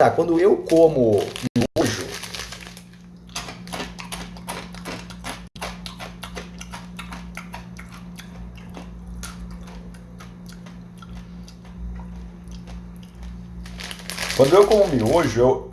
tá, quando eu como miojo, Quando eu como miojo, eu,